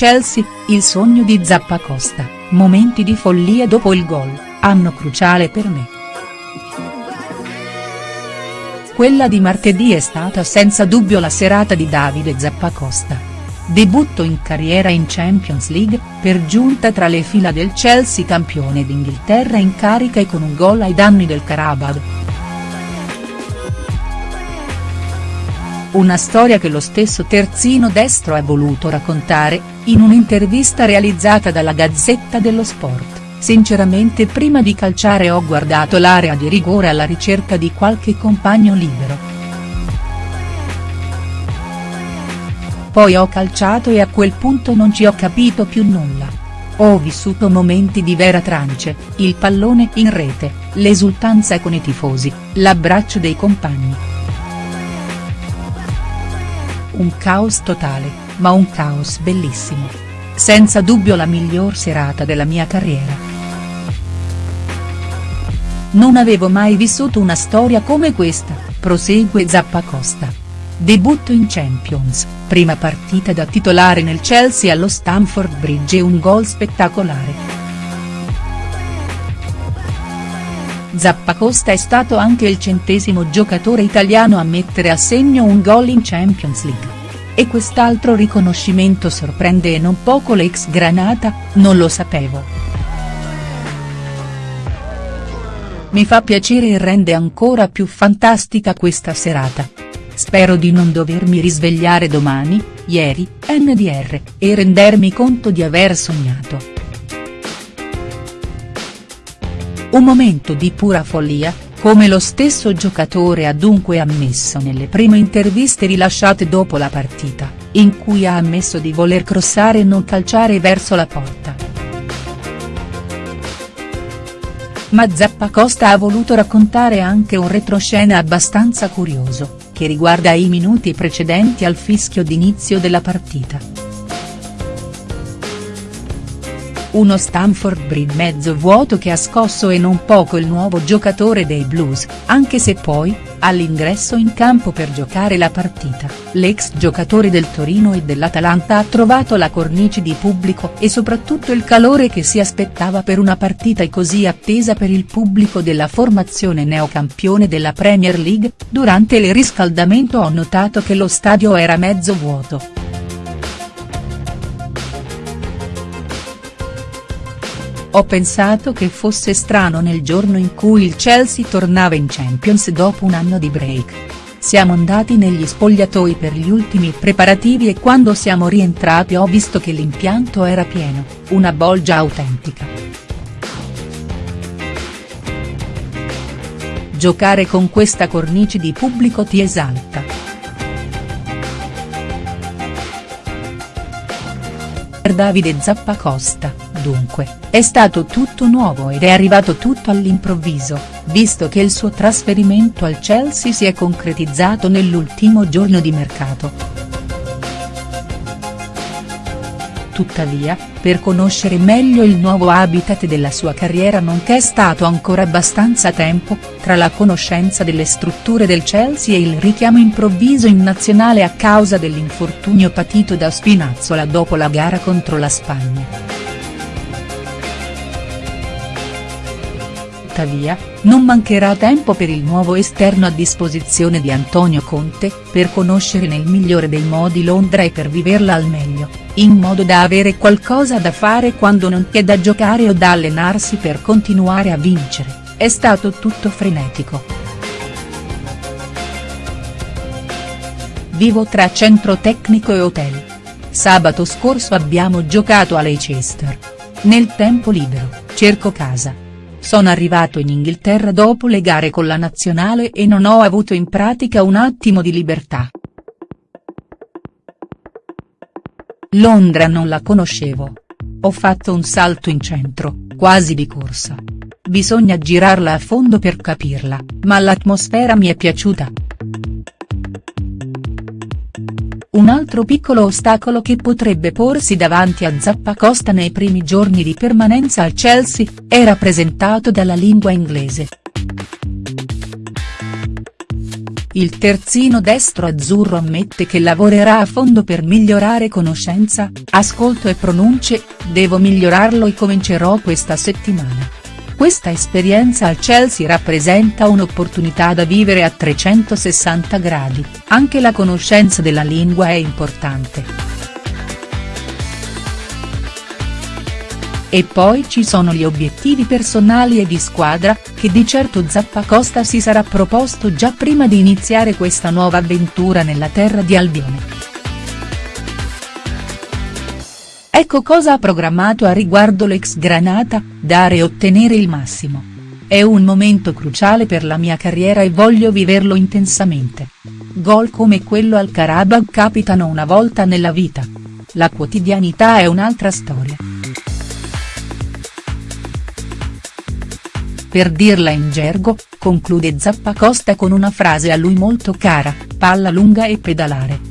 Chelsea, il sogno di Zappacosta, momenti di follia dopo il gol, anno cruciale per me. Quella di martedì è stata senza dubbio la serata di Davide Zappacosta. Debutto in carriera in Champions League, per giunta tra le fila del Chelsea campione d'Inghilterra in carica e con un gol ai danni del Karabakh. Una storia che lo stesso terzino destro ha voluto raccontare, in un'intervista realizzata dalla Gazzetta dello Sport, sinceramente prima di calciare ho guardato l'area di rigore alla ricerca di qualche compagno libero. Poi ho calciato e a quel punto non ci ho capito più nulla. Ho vissuto momenti di vera trance, il pallone in rete, l'esultanza con i tifosi, l'abbraccio dei compagni. Un caos totale, ma un caos bellissimo. Senza dubbio la miglior serata della mia carriera. Non avevo mai vissuto una storia come questa, prosegue Zappacosta. Debutto in Champions, prima partita da titolare nel Chelsea allo Stamford Bridge e un gol spettacolare. Zappacosta è stato anche il centesimo giocatore italiano a mettere a segno un gol in Champions League. E quest'altro riconoscimento sorprende e non poco l'ex Granata, non lo sapevo. Mi fa piacere e rende ancora più fantastica questa serata. Spero di non dovermi risvegliare domani, ieri, NDR, e rendermi conto di aver sognato. Un momento di pura follia, come lo stesso giocatore ha dunque ammesso nelle prime interviste rilasciate dopo la partita, in cui ha ammesso di voler crossare e non calciare verso la porta. Ma Zappacosta ha voluto raccontare anche un retroscena abbastanza curioso che riguarda i minuti precedenti al fischio d'inizio della partita. Uno Stamford Bridge mezzo vuoto che ha scosso e non poco il nuovo giocatore dei Blues, anche se poi, all'ingresso in campo per giocare la partita, l'ex giocatore del Torino e dell'Atalanta ha trovato la cornice di pubblico e soprattutto il calore che si aspettava per una partita così attesa per il pubblico della formazione neocampione della Premier League, durante il riscaldamento ho notato che lo stadio era mezzo vuoto. Ho pensato che fosse strano nel giorno in cui il Chelsea tornava in Champions dopo un anno di break. Siamo andati negli spogliatoi per gli ultimi preparativi e quando siamo rientrati ho visto che l'impianto era pieno, una bolgia autentica. Giocare con questa cornice di pubblico ti esalta. Per Davide Zappacosta, dunque è stato tutto nuovo ed è arrivato tutto all'improvviso, visto che il suo trasferimento al Chelsea si è concretizzato nell'ultimo giorno di mercato. Tuttavia, per conoscere meglio il nuovo habitat della sua carriera non c'è stato ancora abbastanza tempo, tra la conoscenza delle strutture del Chelsea e il richiamo improvviso in nazionale a causa dell'infortunio patito da Spinazzola dopo la gara contro la Spagna. Tuttavia, non mancherà tempo per il nuovo esterno a disposizione di Antonio Conte, per conoscere nel migliore dei modi Londra e per viverla al meglio, in modo da avere qualcosa da fare quando non c'è da giocare o da allenarsi per continuare a vincere, è stato tutto frenetico. Vivo tra centro tecnico e hotel. Sabato scorso abbiamo giocato a Leicester. Nel tempo libero, cerco casa sono arrivato in Inghilterra dopo le gare con la nazionale e non ho avuto in pratica un attimo di libertà. Londra non la conoscevo. Ho fatto un salto in centro, quasi di corsa. Bisogna girarla a fondo per capirla, ma l'atmosfera mi è piaciuta. Un altro piccolo ostacolo che potrebbe porsi davanti a Zappacosta nei primi giorni di permanenza al Chelsea, è rappresentato dalla lingua inglese. il terzino destro azzurro ammette che lavorerà a fondo per migliorare conoscenza, ascolto e pronunce, devo migliorarlo e comincerò questa settimana. Questa esperienza al Chelsea rappresenta un'opportunità da vivere a 360 gradi, anche la conoscenza della lingua è importante. E poi ci sono gli obiettivi personali e di squadra, che di certo Zappacosta si sarà proposto già prima di iniziare questa nuova avventura nella terra di Albione. Ecco cosa ha programmato a riguardo l'ex Granata, dare e ottenere il massimo. È un momento cruciale per la mia carriera e voglio viverlo intensamente. Gol come quello al Karabakh capitano una volta nella vita. La quotidianità è un'altra storia. Per dirla in gergo, conclude Zappacosta con una frase a lui molto cara, palla lunga e pedalare.